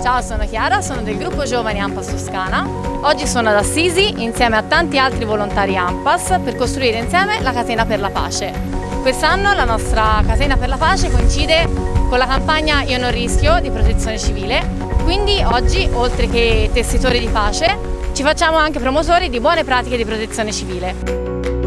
Ciao, sono Chiara, sono del gruppo Giovani Ampas Toscana. Oggi sono ad Assisi insieme a tanti altri volontari Ampas per costruire insieme la Catena per la Pace. Quest'anno la nostra Catena per la Pace coincide con la campagna Io non rischio di protezione civile, quindi oggi oltre che tessitori di pace ci facciamo anche promotori di buone pratiche di protezione civile.